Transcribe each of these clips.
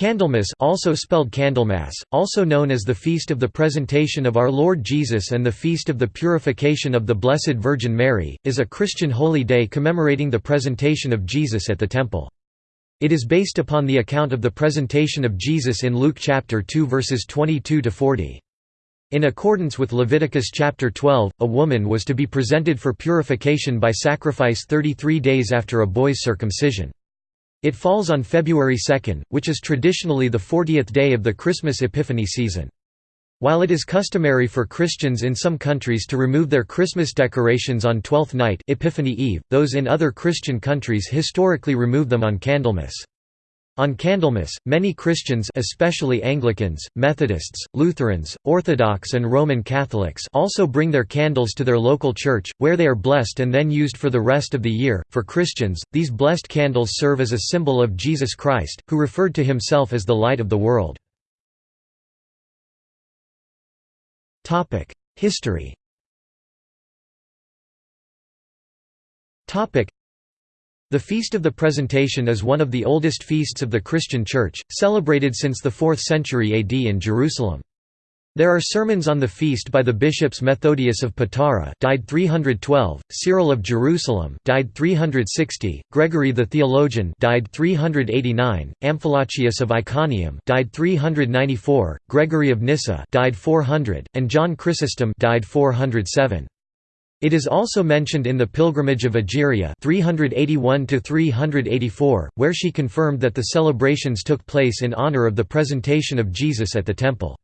Candlemas also spelled Candlemas, also known as the Feast of the Presentation of Our Lord Jesus and the Feast of the Purification of the Blessed Virgin Mary, is a Christian holy day commemorating the presentation of Jesus at the Temple. It is based upon the account of the presentation of Jesus in Luke chapter 2 verses 22 to 40. In accordance with Leviticus chapter 12, a woman was to be presented for purification by sacrifice 33 days after a boy's circumcision. It falls on February 2, which is traditionally the 40th day of the Christmas Epiphany season. While it is customary for Christians in some countries to remove their Christmas decorations on Twelfth Night Epiphany Eve, those in other Christian countries historically remove them on Candlemas. On Candlemas, many Christians especially Anglicans, Methodists, Lutherans, Orthodox and Roman Catholics also bring their candles to their local church, where they are blessed and then used for the rest of the year. For Christians, these blessed candles serve as a symbol of Jesus Christ, who referred to himself as the light of the world. History the Feast of the Presentation is one of the oldest feasts of the Christian Church, celebrated since the 4th century AD in Jerusalem. There are sermons on the feast by the bishops Methodius of Patara died 312, Cyril of Jerusalem died 360, Gregory the theologian died 389, Amphilochius of Iconium died 394, Gregory of Nyssa died 400, and John Chrysostom died 407. It is also mentioned in the Pilgrimage of Egeria 381–384, where she confirmed that the celebrations took place in honor of the presentation of Jesus at the temple.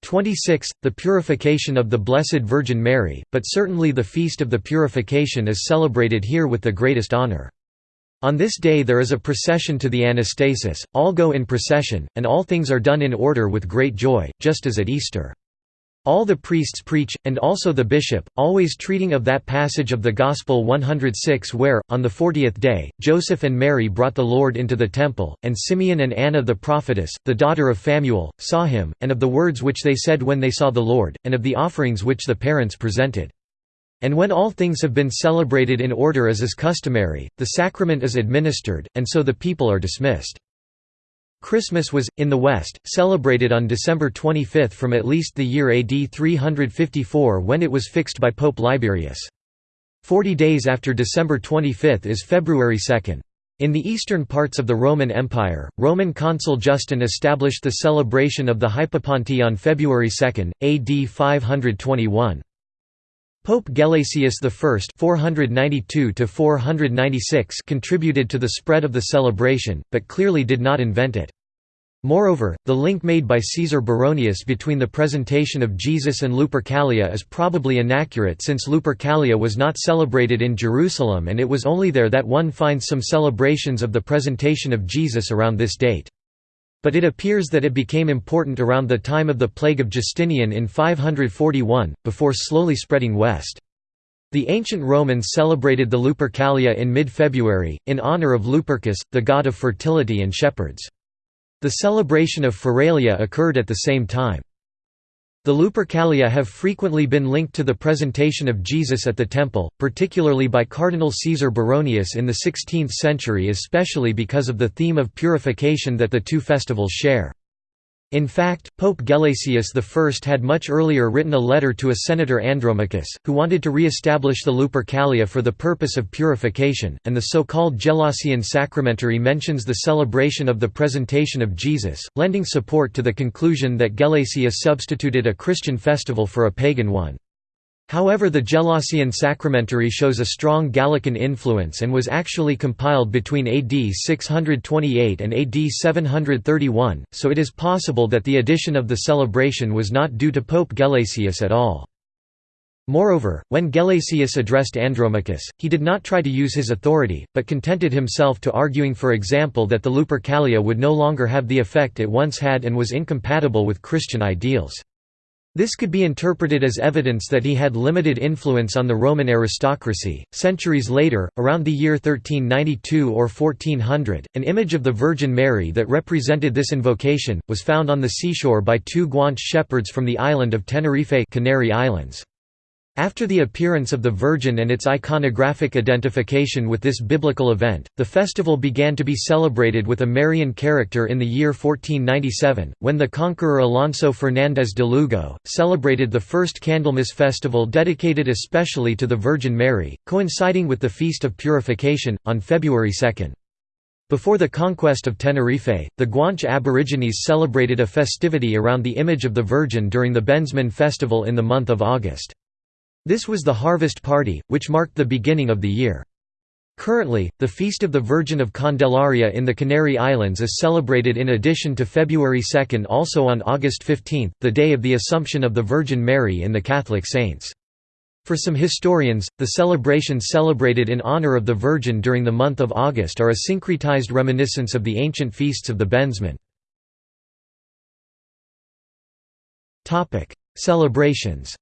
26. The Purification of the Blessed Virgin Mary, but certainly the Feast of the Purification is celebrated here with the greatest honor. On this day there is a procession to the Anastasis, all go in procession, and all things are done in order with great joy, just as at Easter. All the priests preach, and also the bishop, always treating of that passage of the Gospel 106 where, on the fortieth day, Joseph and Mary brought the Lord into the temple, and Simeon and Anna the prophetess, the daughter of Phanuel, saw him, and of the words which they said when they saw the Lord, and of the offerings which the parents presented. And when all things have been celebrated in order as is customary, the sacrament is administered, and so the people are dismissed. Christmas was, in the West, celebrated on December 25 from at least the year AD 354 when it was fixed by Pope Liberius. Forty days after December 25 is February 2. In the eastern parts of the Roman Empire, Roman consul Justin established the celebration of the Hypapante on February 2, AD 521. Pope Gelasius I (492–496) contributed to the spread of the celebration, but clearly did not invent it. Moreover, the link made by Caesar Baronius between the presentation of Jesus and Lupercalia is probably inaccurate since Lupercalia was not celebrated in Jerusalem and it was only there that one finds some celebrations of the presentation of Jesus around this date. But it appears that it became important around the time of the plague of Justinian in 541, before slowly spreading west. The ancient Romans celebrated the Lupercalia in mid-February, in honor of Lupercus, the god of fertility and shepherds. The celebration of Feralia occurred at the same time. The Lupercalia have frequently been linked to the presentation of Jesus at the temple, particularly by Cardinal Caesar Baronius in the 16th century especially because of the theme of purification that the two festivals share. In fact, Pope Gelasius I had much earlier written a letter to a senator Andromachus, who wanted to re-establish the Lupercalia for the purpose of purification, and the so-called Gelasian Sacramentary mentions the celebration of the presentation of Jesus, lending support to the conclusion that Gelasius substituted a Christian festival for a pagan one. However the Gelasian Sacramentary shows a strong Gallican influence and was actually compiled between AD 628 and AD 731, so it is possible that the addition of the celebration was not due to Pope Gelasius at all. Moreover, when Gelasius addressed Andromachus, he did not try to use his authority, but contented himself to arguing for example that the Lupercalia would no longer have the effect it once had and was incompatible with Christian ideals. This could be interpreted as evidence that he had limited influence on the Roman aristocracy. Centuries later, around the year 1392 or 1400, an image of the Virgin Mary that represented this invocation was found on the seashore by two Guanche shepherds from the island of Tenerife, Canary Islands. After the appearance of the Virgin and its iconographic identification with this biblical event, the festival began to be celebrated with a Marian character in the year 1497, when the conqueror Alonso Fernández de Lugo, celebrated the first Candlemas festival dedicated especially to the Virgin Mary, coinciding with the Feast of Purification, on February 2. Before the conquest of Tenerife, the Guanche Aborigines celebrated a festivity around the image of the Virgin during the Bensman festival in the month of August. This was the harvest party, which marked the beginning of the year. Currently, the Feast of the Virgin of Candelaria in the Canary Islands is celebrated in addition to February 2 also on August 15, the day of the Assumption of the Virgin Mary in the Catholic saints. For some historians, the celebrations celebrated in honor of the Virgin during the month of August are a syncretized reminiscence of the ancient feasts of the Bensman. Celebrations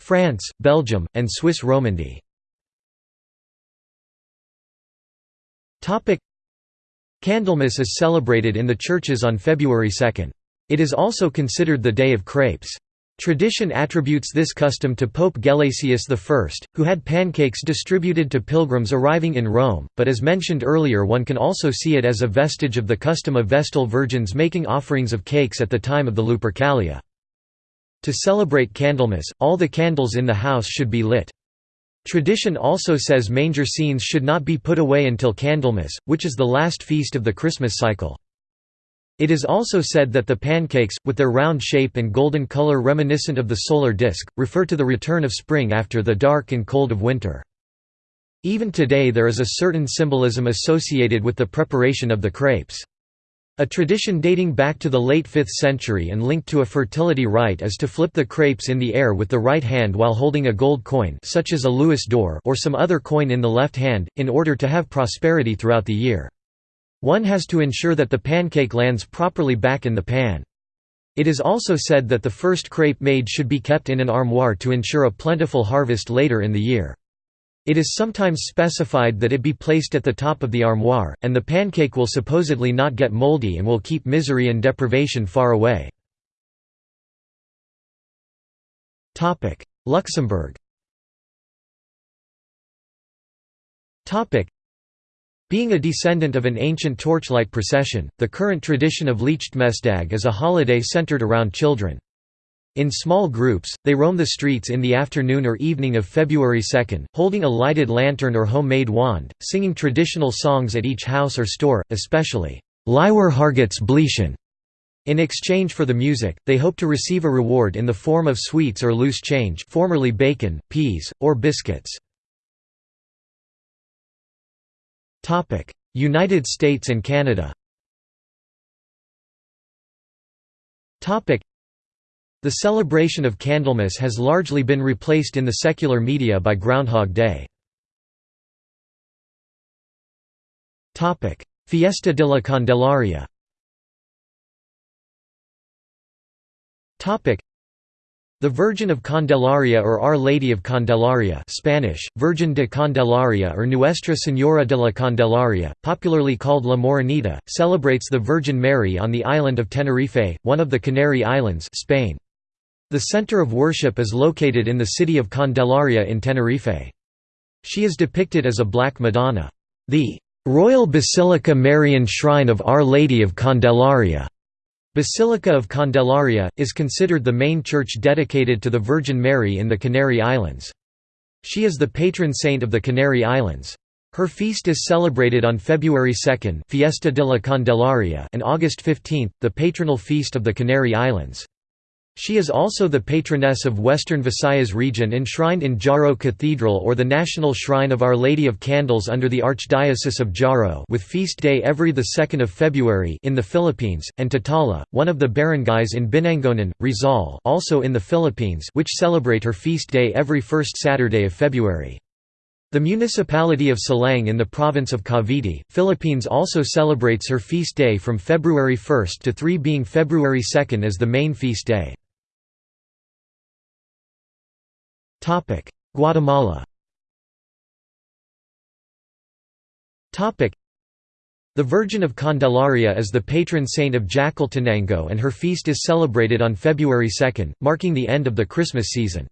France, Belgium, and Swiss Romandy Candlemas is celebrated in the churches on February 2. It is also considered the Day of Crepes. Tradition attributes this custom to Pope Gelasius I, who had pancakes distributed to pilgrims arriving in Rome, but as mentioned earlier one can also see it as a vestige of the custom of Vestal virgins making offerings of cakes at the time of the Lupercalia. To celebrate Candlemas, all the candles in the house should be lit. Tradition also says manger scenes should not be put away until Candlemas, which is the last feast of the Christmas cycle. It is also said that the pancakes, with their round shape and golden color reminiscent of the solar disk, refer to the return of spring after the dark and cold of winter. Even today there is a certain symbolism associated with the preparation of the crepes. A tradition dating back to the late 5th century and linked to a fertility rite is to flip the crepes in the air with the right hand while holding a gold coin such as a louis d'or or some other coin in the left hand, in order to have prosperity throughout the year. One has to ensure that the pancake lands properly back in the pan. It is also said that the first crepe made should be kept in an armoire to ensure a plentiful harvest later in the year. It is sometimes specified that it be placed at the top of the armoire, and the pancake will supposedly not get moldy and will keep misery and deprivation far away. Luxembourg being a descendant of an ancient torchlight procession, the current tradition of Lichtmesdag is a holiday centered around children. In small groups, they roam the streets in the afternoon or evening of February 2, holding a lighted lantern or homemade wand, singing traditional songs at each house or store, especially. In exchange for the music, they hope to receive a reward in the form of sweets or loose change formerly bacon, peas, or biscuits. United States and Canada. The celebration of Candlemas has largely been replaced in the secular media by Groundhog Day. Fiesta de la Candelaria the Virgin of Candelaria or Our Lady of Candelaria Spanish, Virgin de Candelaria or Nuestra Señora de la Candelaria, popularly called La Morenita, celebrates the Virgin Mary on the island of Tenerife, one of the Canary Islands Spain. The center of worship is located in the city of Candelaria in Tenerife. She is depicted as a Black Madonna. The Royal Basilica Marian Shrine of Our Lady of Candelaria Basilica of Candelaria, is considered the main church dedicated to the Virgin Mary in the Canary Islands. She is the patron saint of the Canary Islands. Her feast is celebrated on February 2 Fiesta de la Candelaria and August 15, the patronal feast of the Canary Islands. She is also the patroness of Western Visayas region enshrined in Jaro Cathedral or the National Shrine of Our Lady of Candles under the Archdiocese of Jaro with feast day every 2 February in the Philippines, and Tatala, one of the barangays in Binangonan, Rizal also in the Philippines which celebrate her feast day every first Saturday of February. The municipality of Silang in the province of Cavite, Philippines also celebrates her feast day from February 1 to 3 being February 2 as the main feast day. Guatemala. The The Virgin of Candelaria is the patron saint of Jacaltenango and her feast is celebrated on February 2, marking the end of the Christmas season.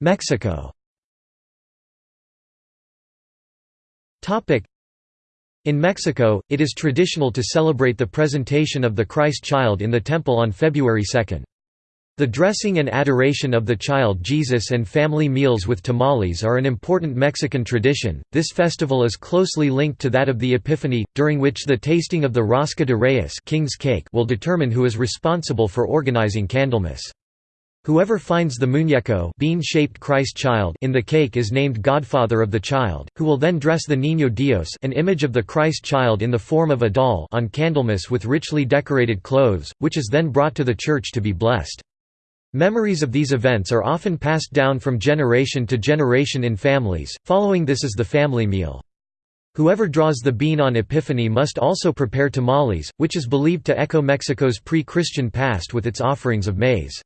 Mexico. In Mexico, it is traditional to celebrate the presentation of the Christ child in the temple on February 2. The dressing and adoration of the child Jesus and family meals with tamales are an important Mexican tradition. This festival is closely linked to that of the Epiphany, during which the tasting of the rosca de reyes king's cake will determine who is responsible for organizing Candlemas. Whoever finds the muñeco bean-shaped Christ child in the cake is named godfather of the child, who will then dress the Niño Dios an image of the Christ child in the form of a doll on Candlemas with richly decorated clothes, which is then brought to the church to be blessed. Memories of these events are often passed down from generation to generation in families, following this is the family meal. Whoever draws the bean on Epiphany must also prepare tamales, which is believed to echo Mexico's pre-Christian past with its offerings of maize.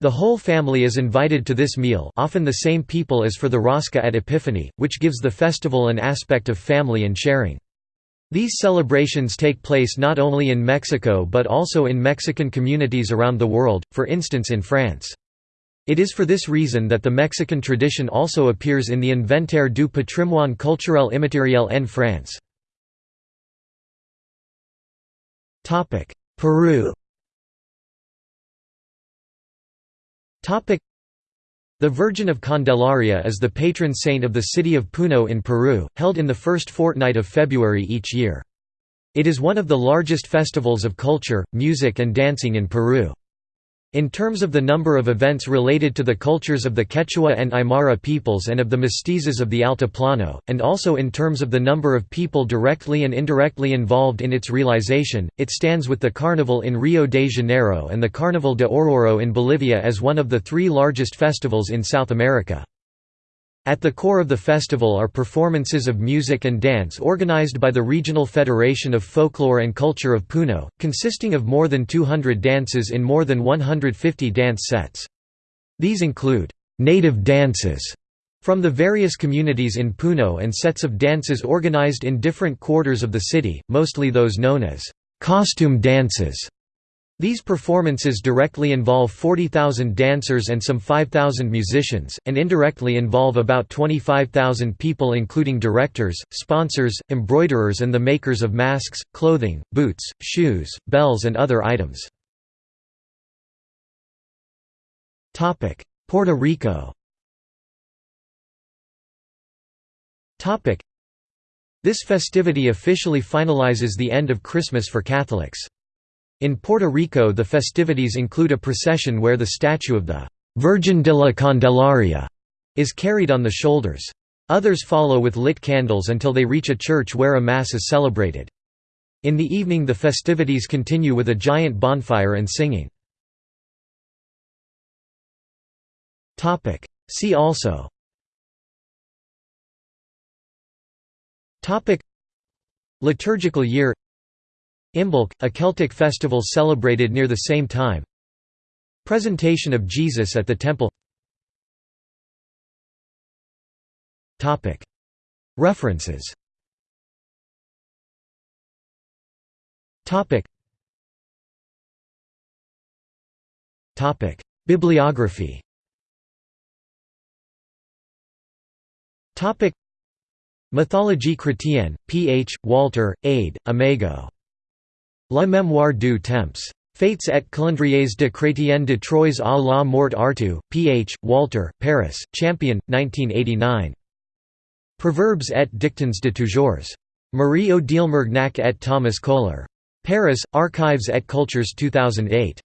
The whole family is invited to this meal often the same people as for the Rosca at Epiphany, which gives the festival an aspect of family and sharing. These celebrations take place not only in Mexico but also in Mexican communities around the world, for instance in France. It is for this reason that the Mexican tradition also appears in the Inventaire du patrimoine culturel immatériel en France. Peru the Virgin of Candelaria is the patron saint of the city of Puno in Peru, held in the first fortnight of February each year. It is one of the largest festivals of culture, music and dancing in Peru. In terms of the number of events related to the cultures of the Quechua and Aymara peoples and of the mestizos of the Altiplano, and also in terms of the number of people directly and indirectly involved in its realization, it stands with the Carnival in Rio de Janeiro and the Carnival de Oruro in Bolivia as one of the three largest festivals in South America. At the core of the festival are performances of music and dance organized by the Regional Federation of Folklore and Culture of Puno, consisting of more than 200 dances in more than 150 dance sets. These include, "...native dances", from the various communities in Puno and sets of dances organized in different quarters of the city, mostly those known as, "...costume dances", these performances directly involve 40,000 dancers and some 5,000 musicians, and indirectly involve about 25,000 people including directors, sponsors, embroiderers and the makers of masks, clothing, boots, shoes, bells and other items. Puerto Rico This festivity officially finalizes the end of Christmas for Catholics. In Puerto Rico the festivities include a procession where the statue of the «Virgin de la Candelaria» is carried on the shoulders. Others follow with lit candles until they reach a church where a Mass is celebrated. In the evening the festivities continue with a giant bonfire and singing. See also Liturgical year Imbolc, a Celtic festival celebrated near the same time. Presentation of Jesus at the Temple. References. Bibliography. Mythologie chrétienne, P. H., Walter, Ade, Imago La mémoire du temps. Faits et calendriers de Chrétien de Troyes à la mort Artu, Ph. Walter, Paris, Champion, 1989. Proverbs et dictons de toujours. Marie-Odile Mergnac et Thomas Kohler. Paris, Archives et Cultures 2008.